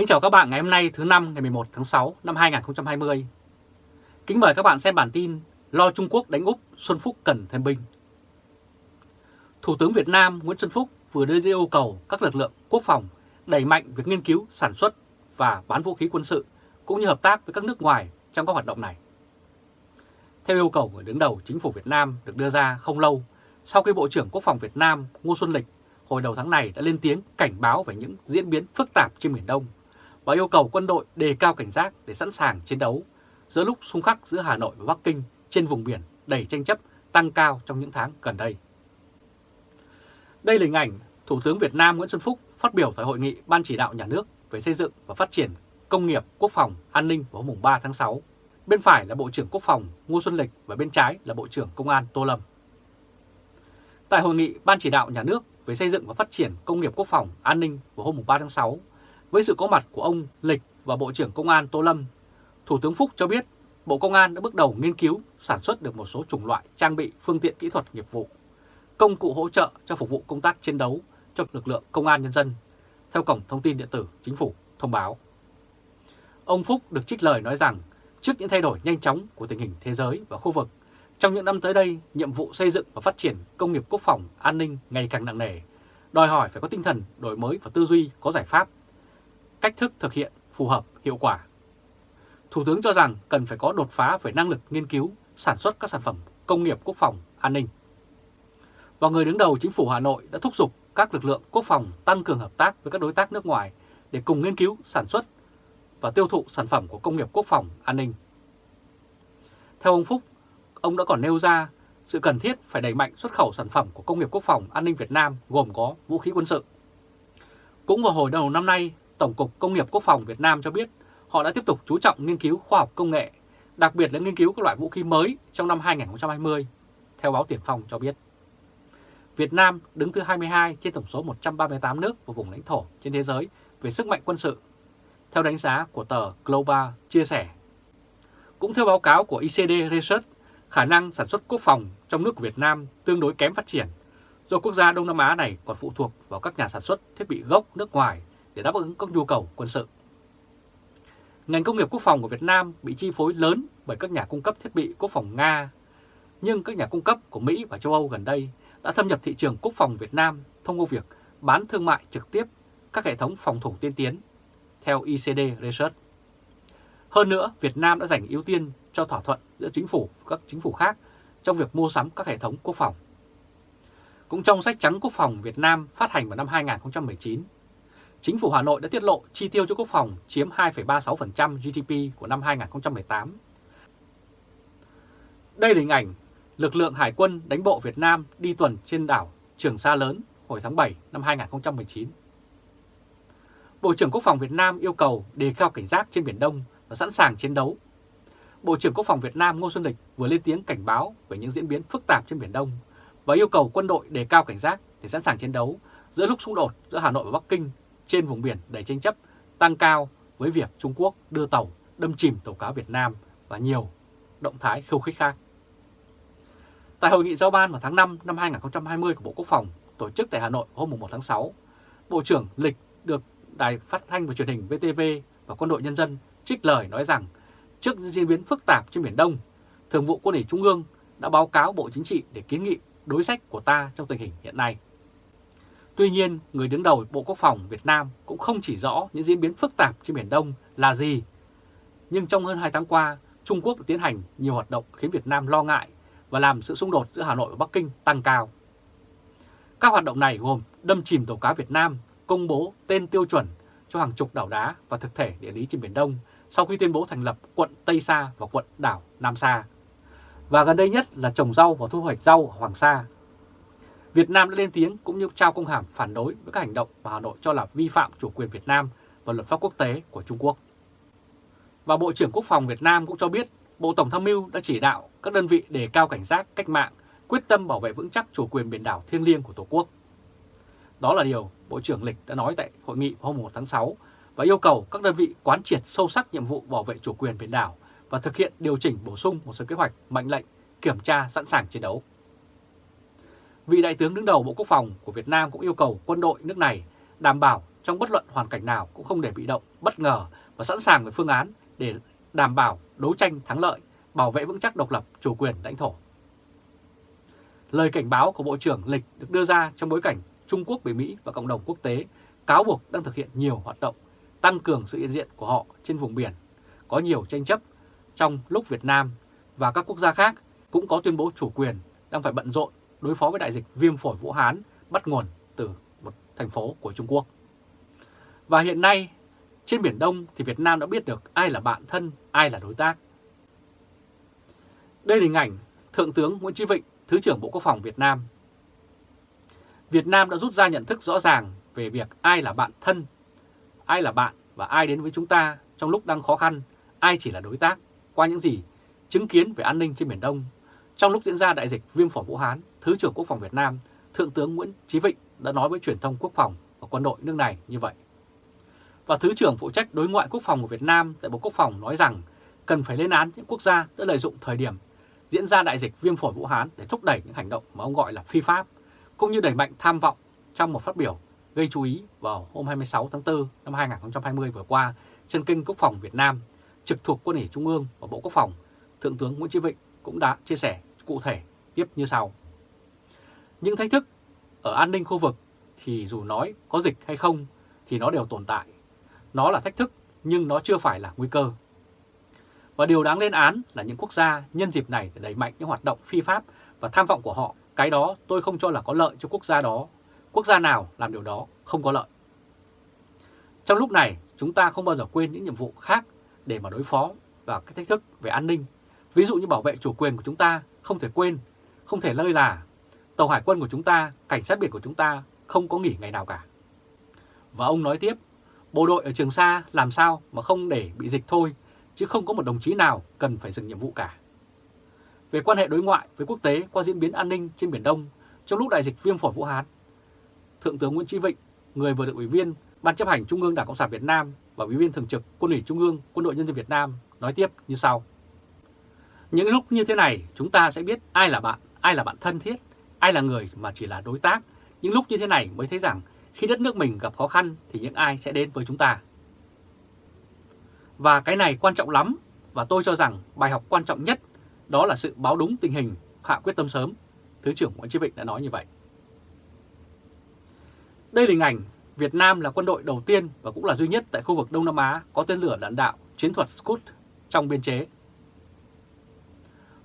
Kính chào các bạn ngày hôm nay thứ năm ngày 11 tháng 6 năm 2020. Kính mời các bạn xem bản tin Lo Trung Quốc đánh Úc, Xuân Phúc cần thêm binh. Thủ tướng Việt Nam Nguyễn Xuân Phúc vừa đưa ra yêu cầu các lực lượng quốc phòng đẩy mạnh việc nghiên cứu, sản xuất và bán vũ khí quân sự cũng như hợp tác với các nước ngoài trong các hoạt động này. Theo yêu cầu của đứng đầu chính phủ Việt Nam được đưa ra không lâu sau khi Bộ trưởng Quốc phòng Việt Nam Ngô Xuân Lịch hồi đầu tháng này đã lên tiếng cảnh báo về những diễn biến phức tạp trên Biển Đông và yêu cầu quân đội đề cao cảnh giác để sẵn sàng chiến đấu giữa lúc xung khắc giữa Hà Nội và Bắc Kinh trên vùng biển đầy tranh chấp tăng cao trong những tháng gần đây. Đây là hình ảnh Thủ tướng Việt Nam Nguyễn Xuân Phúc phát biểu tại hội nghị Ban chỉ đạo nhà nước về xây dựng và phát triển công nghiệp, quốc phòng, an ninh vào hôm 3 tháng 6. Bên phải là Bộ trưởng Quốc phòng Ngô Xuân Lịch và bên trái là Bộ trưởng Công an Tô Lâm. Tại hội nghị Ban chỉ đạo nhà nước về xây dựng và phát triển công nghiệp quốc phòng, an ninh vào hôm 3 tháng 6, với sự có mặt của ông Lịch và Bộ trưởng Công an Tô Lâm, Thủ tướng Phúc cho biết Bộ Công an đã bước đầu nghiên cứu sản xuất được một số chủng loại trang bị phương tiện kỹ thuật nghiệp vụ, công cụ hỗ trợ cho phục vụ công tác chiến đấu cho lực lượng công an nhân dân, theo Cổng Thông tin Điện tử Chính phủ thông báo. Ông Phúc được trích lời nói rằng trước những thay đổi nhanh chóng của tình hình thế giới và khu vực, trong những năm tới đây, nhiệm vụ xây dựng và phát triển công nghiệp quốc phòng, an ninh ngày càng nặng nề, đòi hỏi phải có tinh thần đổi mới và tư duy có giải pháp, cách thức thực hiện phù hợp, hiệu quả. Thủ tướng cho rằng cần phải có đột phá về năng lực nghiên cứu, sản xuất các sản phẩm công nghiệp quốc phòng, an ninh. Và người đứng đầu chính phủ Hà Nội đã thúc giục các lực lượng quốc phòng tăng cường hợp tác với các đối tác nước ngoài để cùng nghiên cứu, sản xuất và tiêu thụ sản phẩm của công nghiệp quốc phòng, an ninh. Theo ông Phúc, ông đã còn nêu ra sự cần thiết phải đẩy mạnh xuất khẩu sản phẩm của công nghiệp quốc phòng an ninh Việt Nam gồm có vũ khí quân sự. Cũng vào hồi đầu năm nay, Tổng cục Công nghiệp Quốc phòng Việt Nam cho biết họ đã tiếp tục chú trọng nghiên cứu khoa học công nghệ, đặc biệt là nghiên cứu các loại vũ khí mới trong năm 2020, theo báo Tiền Phong cho biết. Việt Nam đứng thứ 22 trên tổng số 138 nước và vùng lãnh thổ trên thế giới về sức mạnh quân sự, theo đánh giá của tờ Global chia sẻ. Cũng theo báo cáo của ICD Research, khả năng sản xuất quốc phòng trong nước của Việt Nam tương đối kém phát triển, do quốc gia Đông Nam Á này còn phụ thuộc vào các nhà sản xuất thiết bị gốc nước ngoài để đáp ứng các nhu cầu quân sự. Ngành công nghiệp quốc phòng của Việt Nam bị chi phối lớn bởi các nhà cung cấp thiết bị quốc phòng Nga, nhưng các nhà cung cấp của Mỹ và châu Âu gần đây đã thâm nhập thị trường quốc phòng Việt Nam thông qua việc bán thương mại trực tiếp các hệ thống phòng thủ tiên tiến, theo ICD Research. Hơn nữa, Việt Nam đã dành ưu tiên cho thỏa thuận giữa chính phủ và các chính phủ khác trong việc mua sắm các hệ thống quốc phòng. Cũng trong sách trắng quốc phòng Việt Nam phát hành vào năm 2019, chính phủ Hà Nội đã tiết lộ chi tiêu cho quốc phòng chiếm 2,36% GDP của năm 2018. Đây là hình ảnh lực lượng Hải quân đánh bộ Việt Nam đi tuần trên đảo Trường Sa Lớn hồi tháng 7 năm 2019. Bộ trưởng Quốc phòng Việt Nam yêu cầu đề cao cảnh giác trên Biển Đông và sẵn sàng chiến đấu. Bộ trưởng Quốc phòng Việt Nam Ngô Xuân Lịch vừa lên tiếng cảnh báo về những diễn biến phức tạp trên Biển Đông và yêu cầu quân đội đề cao cảnh giác để sẵn sàng chiến đấu giữa lúc xung đột giữa Hà Nội và Bắc Kinh trên vùng biển đầy tranh chấp tăng cao với việc Trung Quốc đưa tàu đâm chìm tàu cá Việt Nam và nhiều động thái khiêu khích khác. Tại hội nghị giao ban vào tháng 5 năm 2020 của Bộ Quốc phòng tổ chức tại Hà Nội hôm 1 tháng 6, Bộ trưởng Lịch được Đài Phát thanh và Truyền hình VTV và Quân đội Nhân dân trích lời nói rằng trước diễn biến phức tạp trên Biển Đông, Thường vụ Quân ủy Trung ương đã báo cáo Bộ Chính trị để kiến nghị đối sách của ta trong tình hình hiện nay. Tuy nhiên, người đứng đầu Bộ Quốc phòng Việt Nam cũng không chỉ rõ những diễn biến phức tạp trên Biển Đông là gì. Nhưng trong hơn 2 tháng qua, Trung Quốc đã tiến hành nhiều hoạt động khiến Việt Nam lo ngại và làm sự xung đột giữa Hà Nội và Bắc Kinh tăng cao. Các hoạt động này gồm đâm chìm tàu cá Việt Nam, công bố tên tiêu chuẩn cho hàng chục đảo đá và thực thể địa lý trên Biển Đông sau khi tuyên bố thành lập quận Tây Sa và quận đảo Nam Sa. Và gần đây nhất là trồng rau và thu hoạch rau ở Hoàng Sa. Việt Nam đã lên tiếng cũng như trao công hàm phản đối với các hành động mà Hà Nội cho là vi phạm chủ quyền Việt Nam và luật pháp quốc tế của Trung Quốc. Và Bộ trưởng Quốc phòng Việt Nam cũng cho biết Bộ Tổng tham mưu đã chỉ đạo các đơn vị đề cao cảnh giác cách mạng, quyết tâm bảo vệ vững chắc chủ quyền biển đảo thiêng liêng của Tổ quốc. Đó là điều Bộ trưởng Lịch đã nói tại hội nghị hôm 1 tháng 6 và yêu cầu các đơn vị quán triệt sâu sắc nhiệm vụ bảo vệ chủ quyền biển đảo và thực hiện điều chỉnh bổ sung một số kế hoạch, mệnh lệnh, kiểm tra sẵn sàng chiến đấu. Vị đại tướng đứng đầu Bộ Quốc phòng của Việt Nam cũng yêu cầu quân đội nước này đảm bảo trong bất luận hoàn cảnh nào cũng không để bị động, bất ngờ và sẵn sàng với phương án để đảm bảo đấu tranh thắng lợi, bảo vệ vững chắc độc lập, chủ quyền lãnh thổ. Lời cảnh báo của Bộ trưởng Lịch được đưa ra trong bối cảnh Trung Quốc bị Mỹ và cộng đồng quốc tế cáo buộc đang thực hiện nhiều hoạt động tăng cường sự hiện diện của họ trên vùng biển, có nhiều tranh chấp trong lúc Việt Nam và các quốc gia khác cũng có tuyên bố chủ quyền đang phải bận rộn đối phó với đại dịch viêm phổi Vũ Hán bắt nguồn từ một thành phố của Trung Quốc. Và hiện nay, trên Biển Đông thì Việt Nam đã biết được ai là bạn thân, ai là đối tác. Đây là hình ảnh Thượng tướng Nguyễn Chí Vịnh, Thứ trưởng Bộ Quốc phòng Việt Nam. Việt Nam đã rút ra nhận thức rõ ràng về việc ai là bạn thân, ai là bạn và ai đến với chúng ta trong lúc đang khó khăn, ai chỉ là đối tác qua những gì chứng kiến về an ninh trên Biển Đông. Trong lúc diễn ra đại dịch viêm phổi Vũ Hán, Thứ trưởng Quốc phòng Việt Nam, Thượng tướng Nguyễn Chí Vịnh đã nói với truyền thông quốc phòng và quân đội nước này như vậy. Và Thứ trưởng phụ trách đối ngoại quốc phòng của Việt Nam tại Bộ Quốc phòng nói rằng cần phải lên án những quốc gia đã lợi dụng thời điểm diễn ra đại dịch viêm phổi Vũ Hán để thúc đẩy những hành động mà ông gọi là phi pháp, cũng như đẩy mạnh tham vọng trong một phát biểu gây chú ý vào hôm 26 tháng 4 năm 2020 vừa qua trên kênh Quốc phòng Việt Nam, trực thuộc Quân ủy Trung ương và Bộ Quốc phòng, Thượng tướng Nguyễn Chí Vịnh cũng đã chia sẻ cụ thể tiếp như sau. Những thách thức ở an ninh khu vực thì dù nói có dịch hay không thì nó đều tồn tại. Nó là thách thức nhưng nó chưa phải là nguy cơ. Và điều đáng lên án là những quốc gia nhân dịp này để đẩy mạnh những hoạt động phi pháp và tham vọng của họ. Cái đó tôi không cho là có lợi cho quốc gia đó. Quốc gia nào làm điều đó không có lợi. Trong lúc này, chúng ta không bao giờ quên những nhiệm vụ khác để mà đối phó và các thách thức về an ninh. Ví dụ như bảo vệ chủ quyền của chúng ta không thể quên, không thể lơi là. Tàu hải quân của chúng ta, cảnh sát biển của chúng ta không có nghỉ ngày nào cả. Và ông nói tiếp, bộ đội ở Trường Sa làm sao mà không để bị dịch thôi, chứ không có một đồng chí nào cần phải dừng nhiệm vụ cả. Về quan hệ đối ngoại với quốc tế qua diễn biến an ninh trên Biển Đông trong lúc đại dịch viêm phổi Vũ Hán, Thượng tướng Nguyễn Chí Vịnh, người vừa được Ủy viên Ban chấp hành Trung ương Đảng Cộng sản Việt Nam và Ủy viên Thường trực Quân ủy Trung ương Quân đội Nhân dân Việt Nam nói tiếp như sau. Những lúc như thế này chúng ta sẽ biết ai là bạn, ai là bạn thân thiết, ai là người mà chỉ là đối tác. Những lúc như thế này mới thấy rằng khi đất nước mình gặp khó khăn thì những ai sẽ đến với chúng ta. Và cái này quan trọng lắm và tôi cho rằng bài học quan trọng nhất đó là sự báo đúng tình hình, hạ quyết tâm sớm. Thứ trưởng Nguyễn Chí Vịnh đã nói như vậy. Đây là hình ảnh Việt Nam là quân đội đầu tiên và cũng là duy nhất tại khu vực Đông Nam Á có tên lửa đạn đạo chiến thuật Scud trong biên chế.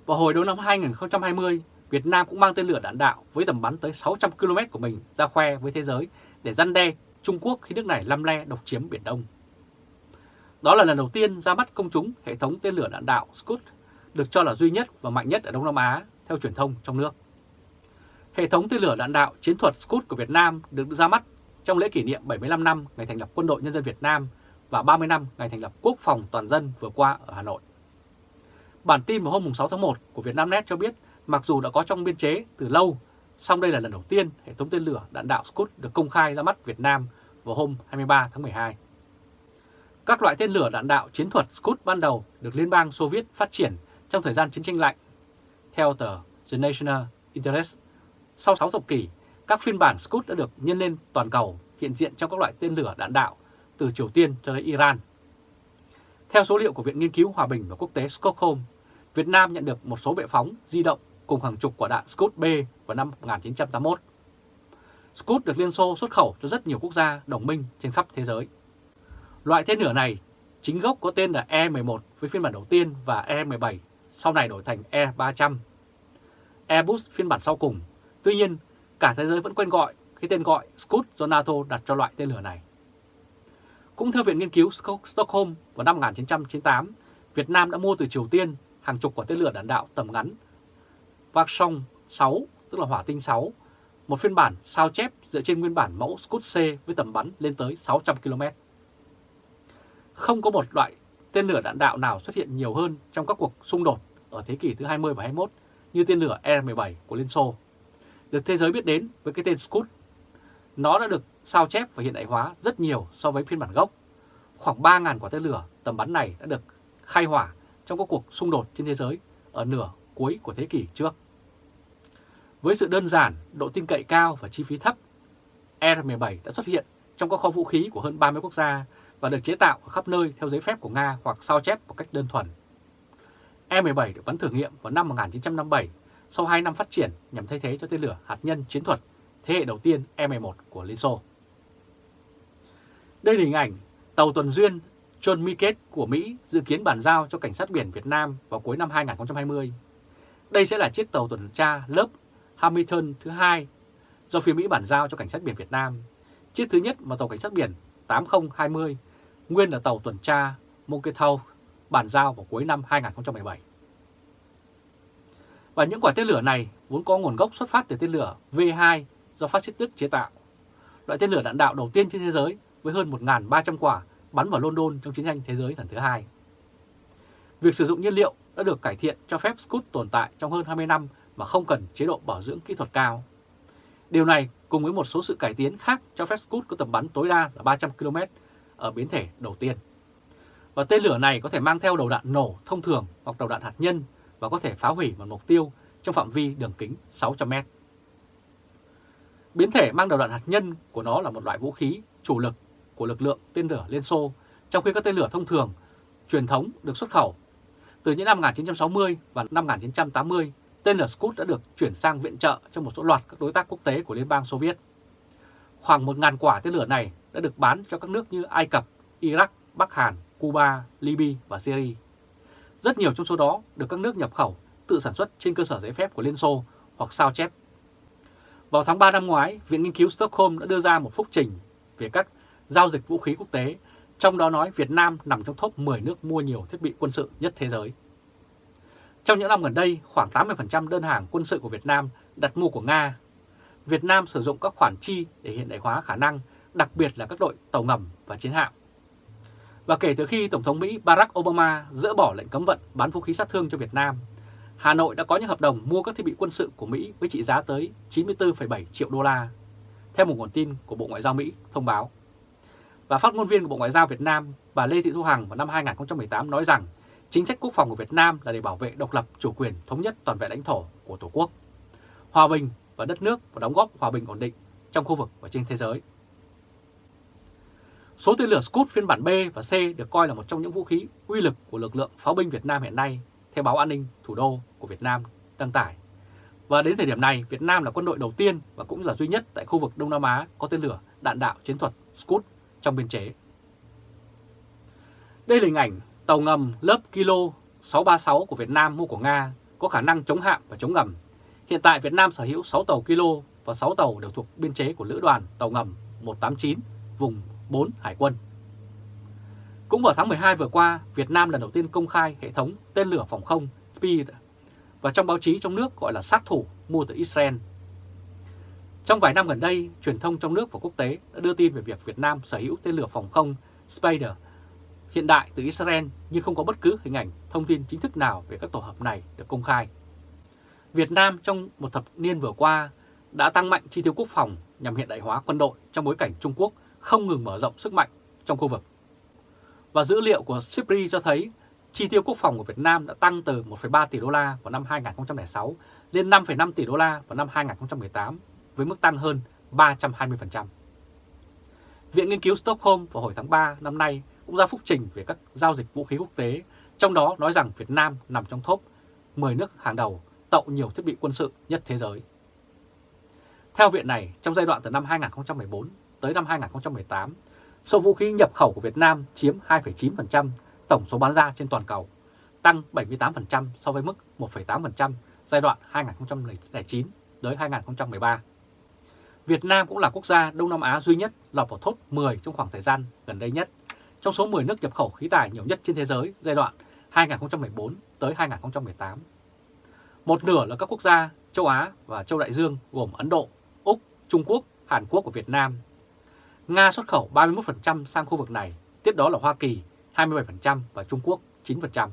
Vào hồi đầu năm 2020, Việt Nam cũng mang tên lửa đạn đạo với tầm bắn tới 600 km của mình ra khoe với thế giới để răn đe Trung Quốc khi nước này lăm le độc chiếm Biển Đông. Đó là lần đầu tiên ra mắt công chúng hệ thống tên lửa đạn đạo Scud được cho là duy nhất và mạnh nhất ở Đông Nam Á theo truyền thông trong nước. Hệ thống tên lửa đạn đạo chiến thuật Scud của Việt Nam được ra mắt trong lễ kỷ niệm 75 năm ngày thành lập Quân đội Nhân dân Việt Nam và 30 năm ngày thành lập Quốc phòng toàn dân vừa qua ở Hà Nội. Bản tin vào hôm 6 tháng 1 của Vietnamnet cho biết mặc dù đã có trong biên chế từ lâu, song đây là lần đầu tiên hệ thống tên lửa đạn đạo Scud được công khai ra mắt Việt Nam vào hôm 23 tháng 12. Các loại tên lửa đạn đạo chiến thuật Scud ban đầu được Liên bang Xô Viết phát triển trong thời gian chiến tranh lạnh. Theo tờ The National Interest, sau 6 thập kỷ, các phiên bản Scud đã được nhân lên toàn cầu hiện diện trong các loại tên lửa đạn đạo từ Triều Tiên cho đến Iran. Theo số liệu của Viện Nghiên cứu Hòa bình và Quốc tế Stockholm, Việt Nam nhận được một số bệ phóng di động cùng hàng chục quả đạn Scud B vào năm 1981. Scud được Liên Xô xuất khẩu cho rất nhiều quốc gia đồng minh trên khắp thế giới. Loại tên lửa này chính gốc có tên là E-11 với phiên bản đầu tiên và E-17 sau này đổi thành E-300. Airbus phiên bản sau cùng. Tuy nhiên, cả thế giới vẫn quen gọi cái tên gọi Scud do NATO đặt cho loại tên lửa này. Cũng theo Viện Nghiên cứu Stockholm vào năm 1998, Việt Nam đã mua từ Triều Tiên hàng chục quả tên lửa đạn đạo tầm ngắn Vác Song 6, tức là hỏa tinh 6, một phiên bản sao chép dựa trên nguyên bản mẫu Scud C với tầm bắn lên tới 600 km. Không có một loại tên lửa đạn đạo nào xuất hiện nhiều hơn trong các cuộc xung đột ở thế kỷ thứ 20 và 21 như tên lửa R-17 của Liên Xô. Được thế giới biết đến với cái tên Scud. Nó đã được sao chép và hiện đại hóa rất nhiều so với phiên bản gốc. Khoảng 3.000 quả tên lửa tầm bắn này đã được khai hỏa trong các cuộc xung đột trên thế giới ở nửa cuối của thế kỷ trước. Với sự đơn giản, độ tin cậy cao và chi phí thấp, R-17 đã xuất hiện trong các kho vũ khí của hơn 30 quốc gia và được chế tạo ở khắp nơi theo giấy phép của Nga hoặc sao chép một cách đơn thuần. E-17 được bắn thử nghiệm vào năm 1957 sau 2 năm phát triển nhằm thay thế cho tên lửa hạt nhân chiến thuật thế hệ đầu tiên E-11 của Liên Xô. Đây là hình ảnh tàu tuần duyên John Miket của Mỹ dự kiến bàn giao cho Cảnh sát biển Việt Nam vào cuối năm 2020. Đây sẽ là chiếc tàu tuần tra lớp Hamilton thứ hai do phía Mỹ bàn giao cho Cảnh sát biển Việt Nam. Chiếc thứ nhất mà tàu Cảnh sát biển 8020 nguyên là tàu tuần tra Monkeytown bàn giao vào cuối năm 2017. Và những quả tên lửa này vốn có nguồn gốc xuất phát từ tên lửa V2 do phát xít Đức chế tạo. Loại tên lửa đạn đạo đầu tiên trên thế giới với hơn 1.300 quả bắn vào London trong chiến tranh thế giới lần thứ hai. Việc sử dụng nhiên liệu đã được cải thiện cho phép Scud tồn tại trong hơn 20 năm mà không cần chế độ bảo dưỡng kỹ thuật cao. Điều này cùng với một số sự cải tiến khác cho phép Scud có tầm bắn tối đa là 300 km ở biến thể đầu tiên. Và tên lửa này có thể mang theo đầu đạn nổ thông thường hoặc đầu đạn hạt nhân và có thể phá hủy một mục tiêu trong phạm vi đường kính 600 m. Biến thể mang đầu đạn hạt nhân của nó là một loại vũ khí chủ lực của lực lượng tên lửa Liên Xô, trong khi các tên lửa thông thường truyền thống được xuất khẩu. Từ những năm 1960 và năm 1980, tên lửa Scud đã được chuyển sang viện trợ cho một số loạt các đối tác quốc tế của Liên bang Xô Viết. Khoảng 1.000 quả tên lửa này đã được bán cho các nước như Ai Cập, Iraq, Bắc Hàn, Cuba, Libya và Syria. Rất nhiều trong số đó được các nước nhập khẩu tự sản xuất trên cơ sở giấy phép của Liên Xô hoặc sao chép. Vào tháng 3 năm ngoái, Viện Nghiên cứu Stockholm đã đưa ra một phúc trình về các giao dịch vũ khí quốc tế, trong đó nói Việt Nam nằm trong top 10 nước mua nhiều thiết bị quân sự nhất thế giới. Trong những năm gần đây, khoảng 80% đơn hàng quân sự của Việt Nam đặt mua của Nga. Việt Nam sử dụng các khoản chi để hiện đại hóa khả năng, đặc biệt là các đội tàu ngầm và chiến hạm. Và kể từ khi Tổng thống Mỹ Barack Obama dỡ bỏ lệnh cấm vận bán vũ khí sát thương cho Việt Nam, Hà Nội đã có những hợp đồng mua các thiết bị quân sự của Mỹ với trị giá tới 94,7 triệu đô la, theo một nguồn tin của Bộ Ngoại giao Mỹ thông báo. Và phát ngôn viên của Bộ Ngoại giao Việt Nam, bà Lê Thị Thu Hằng vào năm 2018 nói rằng chính sách quốc phòng của Việt Nam là để bảo vệ độc lập, chủ quyền, thống nhất toàn vẹn lãnh thổ của Tổ quốc, hòa bình và đất nước và đóng góp hòa bình ổn định trong khu vực và trên thế giới. Số tên lửa Scud phiên bản B và C được coi là một trong những vũ khí uy lực của lực lượng pháo binh Việt Nam hiện nay, theo báo an ninh thủ đô của Việt Nam đăng tải. Và đến thời điểm này, Việt Nam là quân đội đầu tiên và cũng là duy nhất tại khu vực Đông Nam Á có tên lửa đạn đạo chiến thuật Scud trong biên chế. Đây là hình ảnh tàu ngầm lớp Kilo 636 của Việt Nam mua của Nga có khả năng chống hạm và chống ngầm. Hiện tại Việt Nam sở hữu 6 tàu Kilo và 6 tàu đều thuộc biên chế của Lữ đoàn tàu ngầm 189 vùng 4 Hải quân. Cũng vào tháng 12 vừa qua, Việt Nam lần đầu tiên công khai hệ thống tên lửa phòng không Speed và trong báo chí trong nước gọi là sát thủ mua từ Israel. Trong vài năm gần đây, truyền thông trong nước và quốc tế đã đưa tin về việc Việt Nam sở hữu tên lửa phòng không Spider hiện đại từ Israel nhưng không có bất cứ hình ảnh thông tin chính thức nào về các tổ hợp này được công khai. Việt Nam trong một thập niên vừa qua đã tăng mạnh chi tiêu quốc phòng nhằm hiện đại hóa quân đội trong bối cảnh Trung Quốc không ngừng mở rộng sức mạnh trong khu vực. Và dữ liệu của SIPRI cho thấy chi tiêu quốc phòng của Việt Nam đã tăng từ 1,3 tỷ đô la vào năm 2006 lên 5,5 tỷ đô la vào năm 2018 với mức tăng hơn 320%. Viện Nghiên cứu Stockholm vào hồi tháng 3 năm nay cũng ra phúc trình về các giao dịch vũ khí quốc tế, trong đó nói rằng Việt Nam nằm trong top 10 nước hàng đầu tậu nhiều thiết bị quân sự nhất thế giới. Theo viện này, trong giai đoạn từ năm 2014 tới năm 2018, số vũ khí nhập khẩu của Việt Nam chiếm 2,9% tổng số bán ra trên toàn cầu, tăng 78% so với mức 1,8% giai đoạn 2009 tới 2013. Việt Nam cũng là quốc gia Đông Nam Á duy nhất lọt vào top 10 trong khoảng thời gian gần đây nhất, trong số 10 nước nhập khẩu khí tài nhiều nhất trên thế giới giai đoạn 2014 tới 2018. Một nửa là các quốc gia châu Á và châu Đại Dương gồm Ấn Độ, Úc, Trung Quốc, Hàn Quốc và Việt Nam. Nga xuất khẩu 31% sang khu vực này, tiếp đó là Hoa Kỳ 27% và Trung Quốc 9%.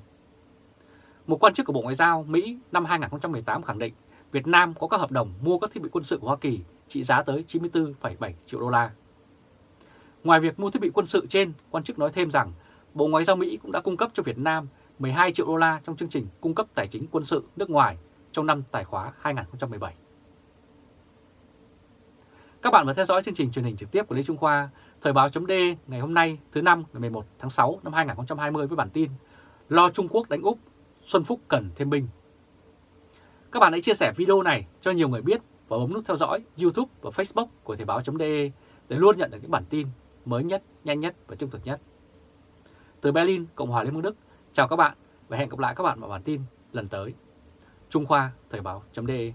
Một quan chức của Bộ Ngoại giao Mỹ năm 2018 khẳng định Việt Nam có các hợp đồng mua các thiết bị quân sự của Hoa Kỳ trị giá tới 94,7 triệu đô la. Ngoài việc mua thiết bị quân sự trên, quan chức nói thêm rằng Bộ Ngoại giao Mỹ cũng đã cung cấp cho Việt Nam 12 triệu đô la trong chương trình cung cấp tài chính quân sự nước ngoài trong năm tài khóa 2017. Các bạn vừa theo dõi chương trình truyền hình trực tiếp của Lê Trung Khoa, Thời báo chấm ngày hôm nay thứ năm ngày 11 tháng 6 năm 2020 với bản tin Lo Trung Quốc đánh Úc, Xuân Phúc cần thêm binh. Các bạn hãy chia sẻ video này cho nhiều người biết và bấm nút theo dõi YouTube và Facebook của Thời báo.de để luôn nhận được những bản tin mới nhất, nhanh nhất và trung thực nhất. Từ Berlin, Cộng hòa Liên bang Đức, chào các bạn và hẹn gặp lại các bạn vào bản tin lần tới. Trung Khoa Thời báo.de